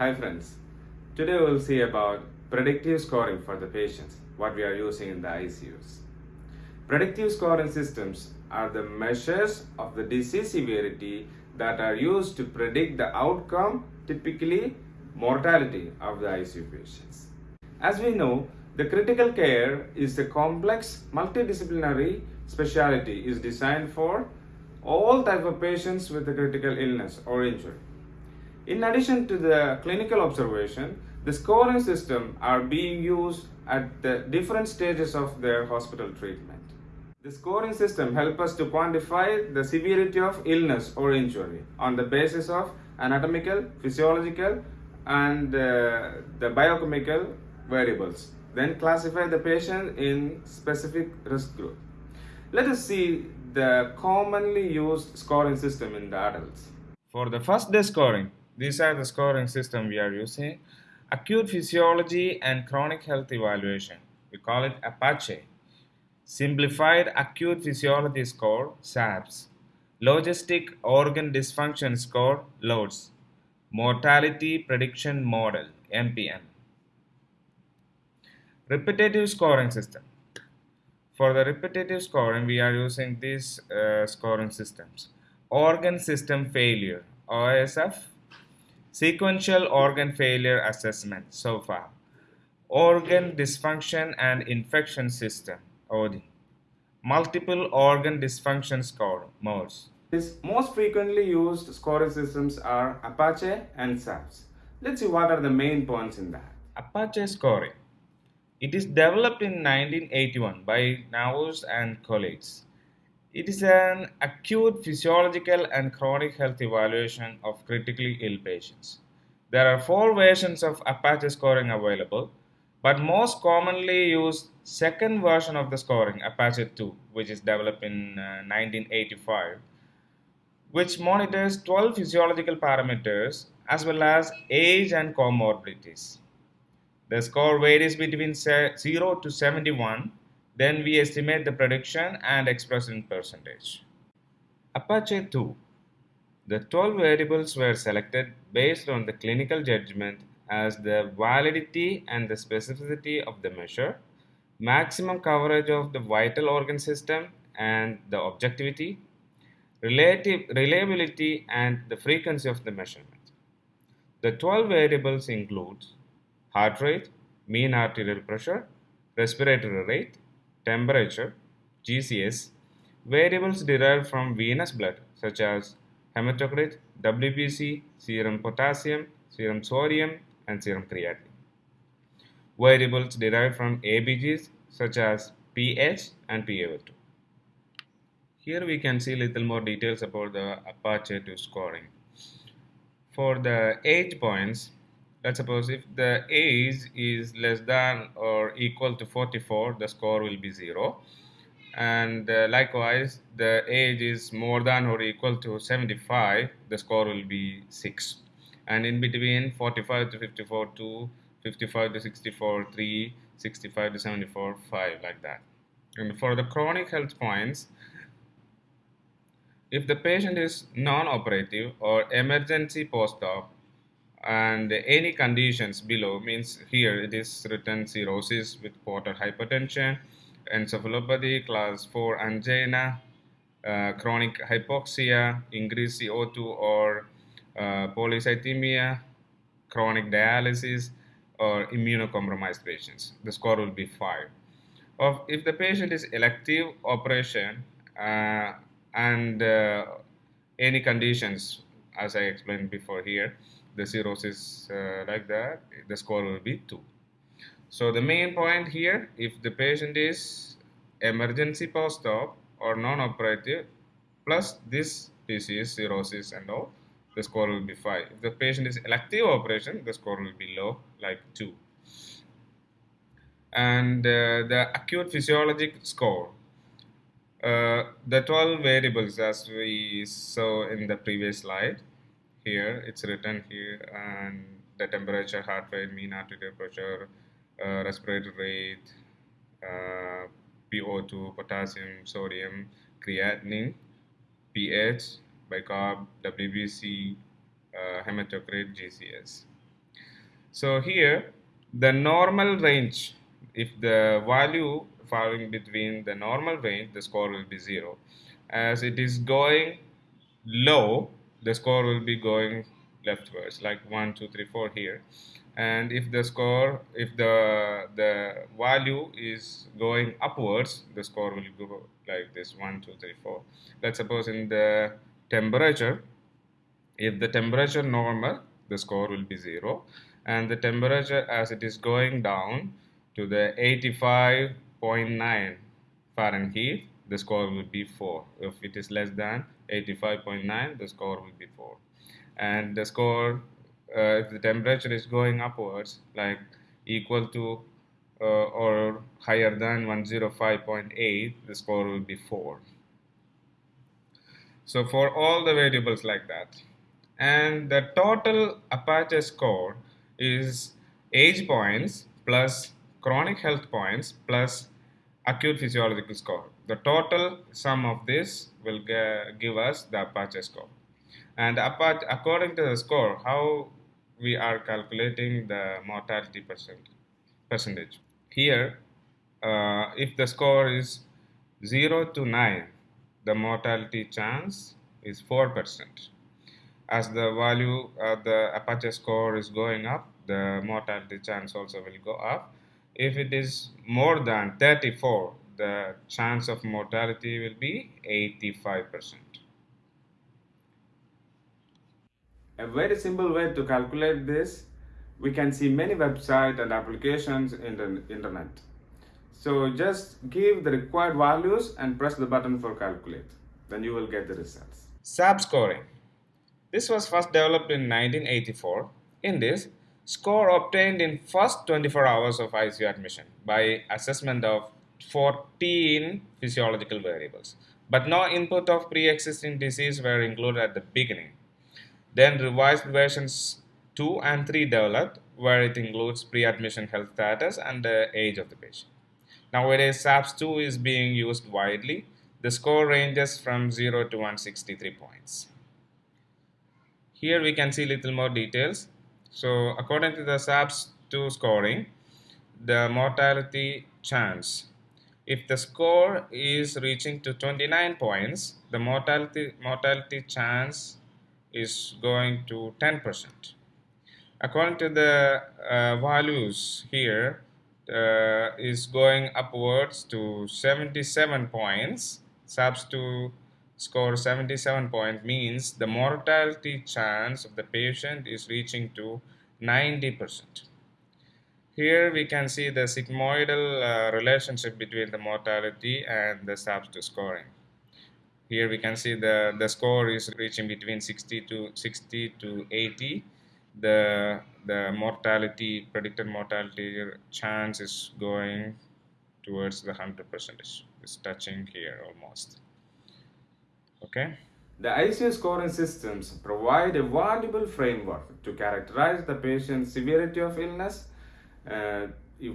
Hi friends, today we'll see about predictive scoring for the patients, what we are using in the ICUs. Predictive scoring systems are the measures of the disease severity that are used to predict the outcome, typically mortality of the ICU patients. As we know, the critical care is a complex multidisciplinary specialty is designed for all type of patients with a critical illness or injury. In addition to the clinical observation, the scoring system are being used at the different stages of their hospital treatment. The scoring system help us to quantify the severity of illness or injury on the basis of anatomical, physiological, and uh, the biochemical variables. Then classify the patient in specific risk group. Let us see the commonly used scoring system in the adults. For the first day scoring, these are the scoring system we are using. Acute physiology and chronic health evaluation. We call it APACHE. Simplified acute physiology score, SAPS. Logistic organ dysfunction score, LODS. Mortality prediction model, MPM. Repetitive scoring system. For the repetitive scoring, we are using these uh, scoring systems. Organ system failure, OSF. Sequential organ failure assessment, SOFA. Organ dysfunction and infection system, OD. Multiple organ dysfunction score, MODS. These most frequently used scoring systems are Apache and SAPS. Let's see what are the main points in that. Apache scoring. It is developed in 1981 by Knaus and colleagues. It is an acute physiological and chronic health evaluation of critically ill patients. There are four versions of Apache scoring available, but most commonly used second version of the scoring, Apache 2, which is developed in uh, 1985, which monitors 12 physiological parameters as well as age and comorbidities. The score varies between 0 to 71. Then we estimate the prediction and express in percentage. Apache 2. The 12 variables were selected based on the clinical judgment as the validity and the specificity of the measure, maximum coverage of the vital organ system and the objectivity, relative reliability and the frequency of the measurement. The 12 variables include heart rate, mean arterial pressure, respiratory rate, temperature, GCS, variables derived from venous blood such as hematocrit, WBC, serum potassium, serum sodium, and serum creatinine. Variables derived from ABGs such as pH and PaO2. Here we can see little more details about the Apache 2 scoring. For the age points, let's suppose if the age is less than or equal to 44 the score will be 0 and uh, likewise the age is more than or equal to 75 the score will be 6 and in between 45 to 54 2 55 to 64 3 65 to 74 5 like that. And for the chronic health points if the patient is non-operative or emergency post-op and any conditions below means here it is written cirrhosis with portal hypertension encephalopathy class 4 angina uh, chronic hypoxia increased co2 or uh, polycythemia chronic dialysis or immunocompromised patients. The score will be 5 of if the patient is elective operation uh, and uh, any conditions as i explained before here the cirrhosis uh, like that, the score will be 2. So the main point here, if the patient is emergency post-op or non-operative plus this disease, cirrhosis and all, the score will be 5. If the patient is elective operation, the score will be low, like 2. And uh, the acute physiologic score, uh, the 12 variables as we saw in the previous slide, here it's written here and the temperature heart rate mean arterial pressure uh, respiratory rate uh, PO2 potassium sodium creatinine pH bicarb WBC uh, hematocrit GCS So here the normal range, if the value falling between the normal range, the score will be 0. As it is going low, the score will be going leftwards like 1, 2, 3, 4 here. And if the score, if the, the value is going upwards, the score will go like this 1, 2, 3, 4. Let's suppose in the temperature, if the temperature normal, the score will be 0 and the temperature as it is going down to the 85.9 Fahrenheit the score will be 4 if it is less than 85.9 the score will be 4 and the score uh, if the temperature is going upwards like equal to uh, or higher than 105.8 the score will be 4 so for all the variables like that. And the total Apache score is age points plus chronic health points plus acute physiological score. The total sum of this will give us the Apache score. And Apache, according to the score, how we are calculating the mortality percent, percentage. Here, uh, if the score is 0 to 9, the mortality chance is 4% as the value of the Apache score is going up, the mortality chance also will go up. If it is more than 34, the chance of mortality will be 85%. A very simple way to calculate this, we can see many websites and applications in the internet. So just give the required values and press the button for calculate. Then you will get the results. SAP scoring. This was first developed in 1984. In this, score obtained in first 24 hours of ICU admission by assessment of 14 physiological variables. But no input of pre-existing disease were included at the beginning. Then revised versions 2 and 3 developed where it includes pre-admission health status and the age of the patient. Nowadays, SAPS 2 is being used widely. The score ranges from 0 to 163 points. Here we can see little more details. So according to the SAPS2 scoring, the mortality chance. If the score is reaching to 29 points, the mortality, mortality chance is going to 10%. According to the uh, values here, uh, is going upwards to 77 points. SAPS2 score 77 points means the mortality chance of the patient is reaching to 90%. Here we can see the sigmoidal uh, relationship between the mortality and the SAPS2 scoring. Here we can see the, the score is reaching between 60 to 60 to 80. The, the mortality, predicted mortality chance is going towards the 100 percentage. It's touching here almost. Okay. The ICU scoring systems provide a valuable framework to characterize the patient's severity of illness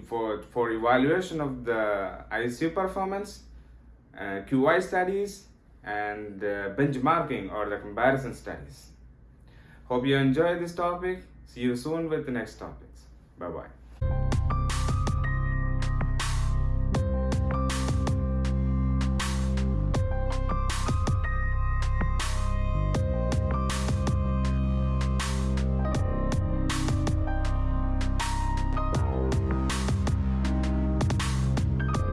for, for evaluation of the ICU performance, uh, QI studies, and uh, benchmarking or the comparison studies. Hope you enjoy this topic. See you soon with the next topics. Bye-bye.